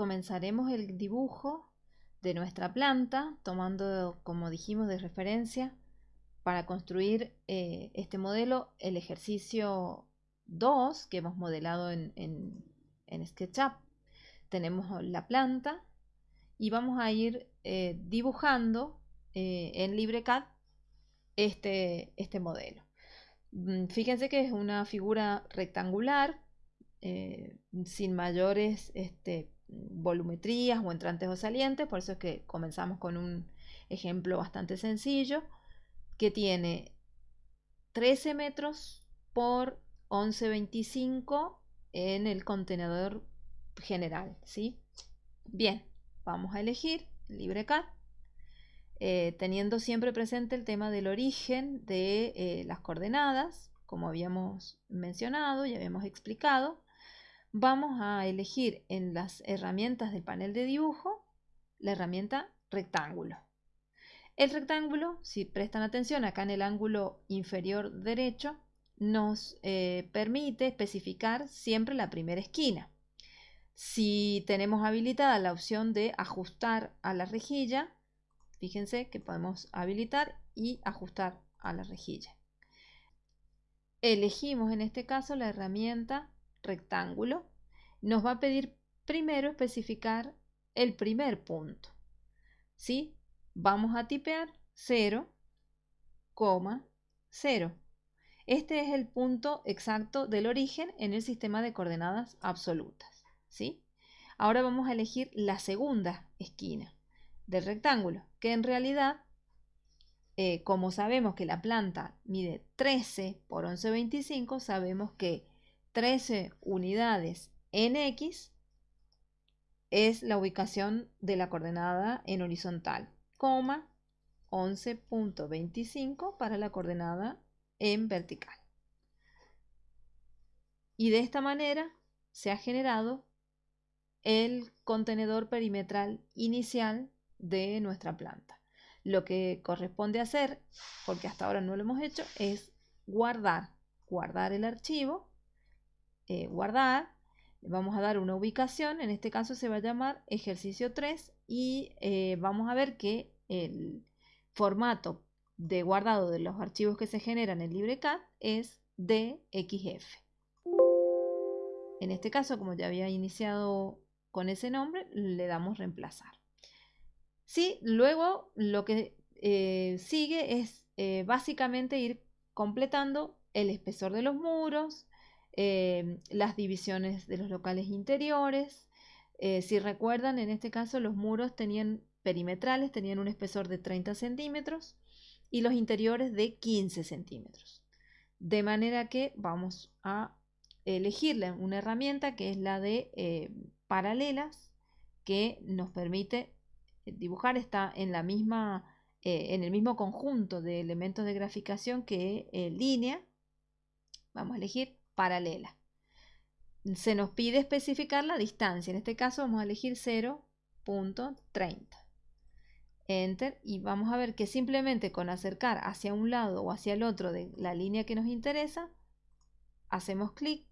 comenzaremos el dibujo de nuestra planta, tomando, como dijimos, de referencia para construir eh, este modelo el ejercicio 2 que hemos modelado en, en, SketchUp. Tenemos la planta y vamos a ir eh, dibujando eh, en LibreCAD este, este modelo. Mm, fíjense que es una figura rectangular sin mayores este, volumetrías o entrantes o salientes, por eso es que comenzamos con un ejemplo bastante sencillo que tiene 13 metros por 11.25 en el contenedor general, ¿sí? Bien, vamos a elegir LibreCAD, eh, teniendo siempre presente el tema del origen de eh, las coordenadas, como habíamos mencionado y habíamos explicado. Vamos a elegir en las herramientas del panel de dibujo la herramienta rectángulo. El rectángulo, si prestan atención acá en el ángulo inferior derecho, nos eh, permite especificar siempre la primera esquina. Si tenemos habilitada la opción de ajustar a la rejilla, fíjense que podemos habilitar y ajustar a la rejilla. Elegimos en este caso la herramienta rectángulo. Nos va a pedir primero especificar el primer punto. ¿sí? vamos a tipear 0, 0. Este es el punto exacto del origen en el sistema de coordenadas absolutas. ¿sí? Ahora vamos a elegir la segunda esquina del rectángulo, que en realidad, eh, como sabemos que la planta mide 13 por 11,25, sabemos que 13 unidades en X es la ubicación de la coordenada en horizontal. 11.25 para la coordenada en vertical. Y de esta manera se ha generado el contenedor perimetral inicial de nuestra planta. Lo que corresponde hacer, porque hasta ahora no lo hemos hecho, es guardar, guardar el archivo, eh, guardar, vamos a dar una ubicación, en este caso se va a llamar ejercicio 3 y eh, vamos a ver que el formato de guardado de los archivos que se generan en LibreCAD es DXF. En este caso, como ya había iniciado con ese nombre, le damos reemplazar. Sí, luego lo que eh, sigue es básicamente ir completando el espesor de los muros, las divisiones de los locales interiores, eh, si recuerdan, en este caso los muros tenían perimetrales, tenían un espesor de 30 centímetros y los interiores de 15 centímetros. De manera que vamos a elegir una herramienta que es la de eh, paralelas que nos permite eh, dibujar, está en, la misma, en el mismo conjunto de elementos de graficación que línea. Vamos a elegir paralela se nos pide especificar la distancia. En este caso vamos a elegir 0.30. Enter y vamos a ver que simplemente con acercar hacia un lado o hacia el otro de la línea que nos interesa, hacemos clic,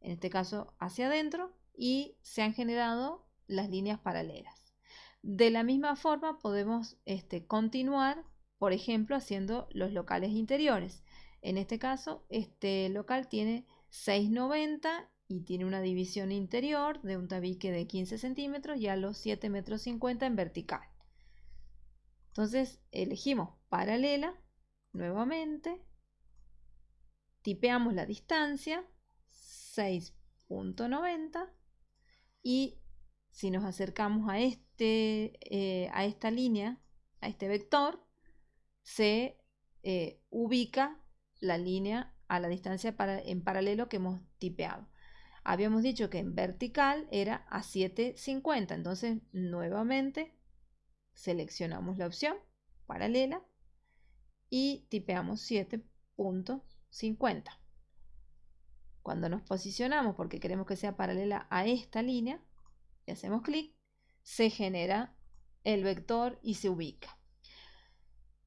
en este caso hacia adentro, y se han generado las líneas paralelas. De la misma forma podemos este, continuar, por ejemplo, haciendo los locales interiores. En este caso, este local tiene 690 y tiene una división interior de un tabique de 15 centímetros y a los 7 metros 50 en vertical. Entonces elegimos paralela nuevamente, tipeamos la distancia 6.90 y si nos acercamos a, este, eh, a esta línea, a este vector, se eh, ubica la línea a la distancia para, en paralelo que hemos tipeado. Habíamos dicho que en vertical era a 750. Entonces, nuevamente seleccionamos la opción paralela y tipeamos 7.50. Cuando nos posicionamos porque queremos que sea paralela a esta línea y hacemos clic, se genera el vector y se ubica.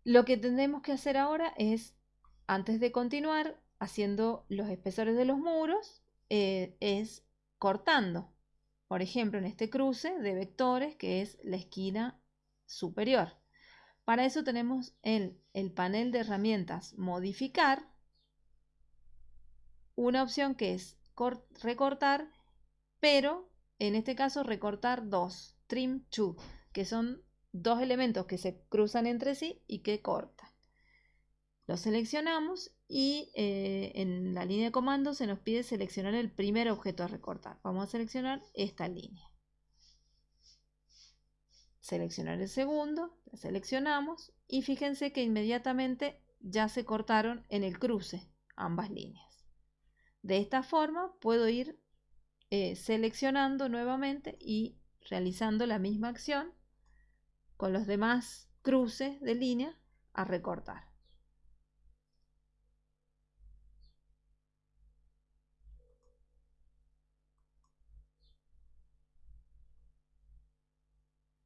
Lo que tenemos que hacer ahora es, antes de continuar haciendo los espesores de los muros, eh, es cortando. por ejemplo, en este cruce de vectores que es la esquina superior. Para eso tenemos el, el panel de herramientas modificar, una opción que es recortar, pero en este caso recortar dos, trim two, que son dos elementos que se cruzan entre sí y que cortan. Lo seleccionamos y eh, en la línea de comando se nos pide seleccionar el primer objeto a recortar. Vamos a seleccionar esta línea. Seleccionar el segundo, la seleccionamos y fíjense que inmediatamente ya se cortaron en el cruce ambas líneas. De esta forma puedo ir eh, seleccionando nuevamente y realizando la misma acción con los demás cruces de línea a recortar.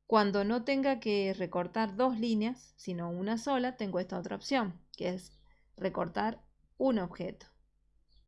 Cuando no tenga que recortar dos líneas, sino una sola, tengo esta otra opción, que es recortar un objeto.